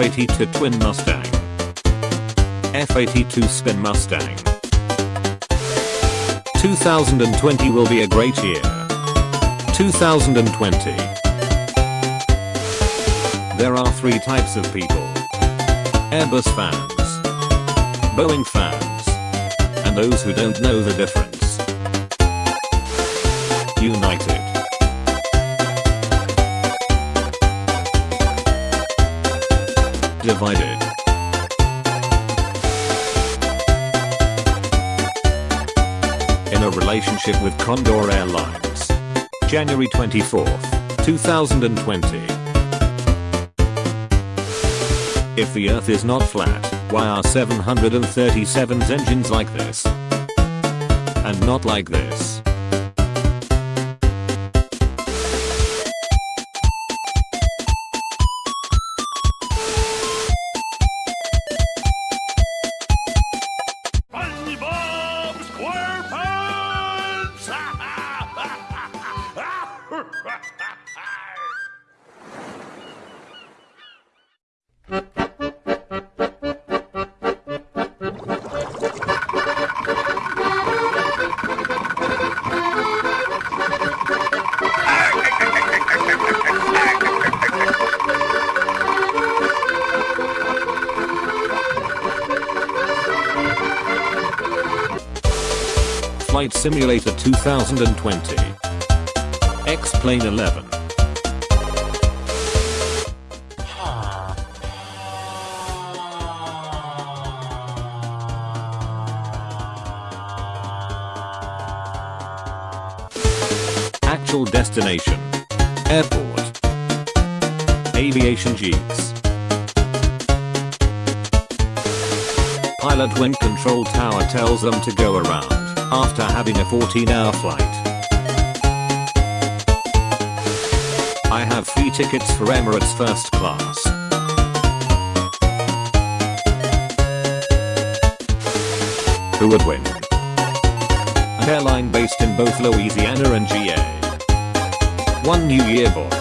F82 Twin Mustang. F82 Spin Mustang. 2020 will be a great year. 2020. There are three types of people. Airbus fans. Boeing fans. And those who don't know the difference. United. Divided. In a relationship with Condor Airlines. January 24th, 2020. If the earth is not flat, why are 737's engines like this? And not like this? Flight Simulator 2020. X-Plane 11. Actual destination. Airport. Aviation Jeeps. Pilot when control tower tells them to go around after having a 14 hour flight. I have free tickets for Emirates first class. Who would win? An airline based in both Louisiana and GA. One New Year boy.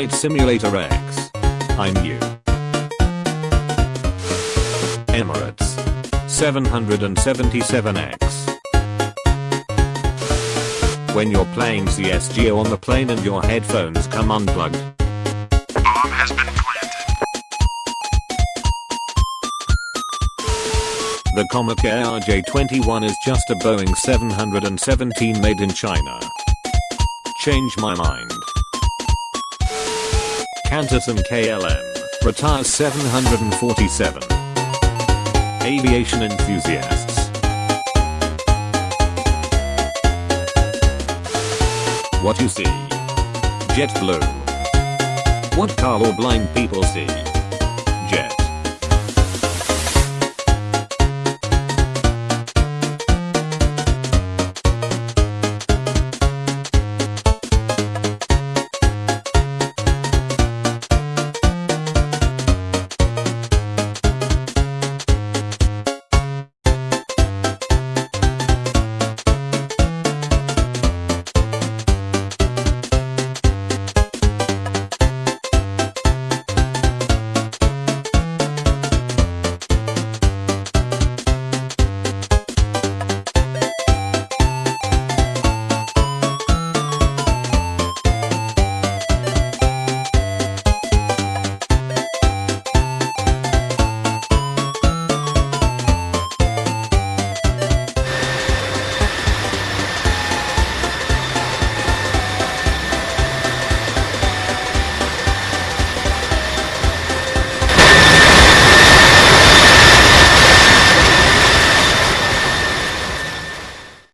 Flight Simulator X. I'm you. Emirates. 777X. When you're playing CSGO on the plane and your headphones come unplugged. Bomb has been planted. The Comac ARJ21 is just a Boeing 717 made in China. Change my mind. Canterson KLM. Retires 747. Aviation enthusiasts. What you see? JetBlue. What color blind people see? Jet.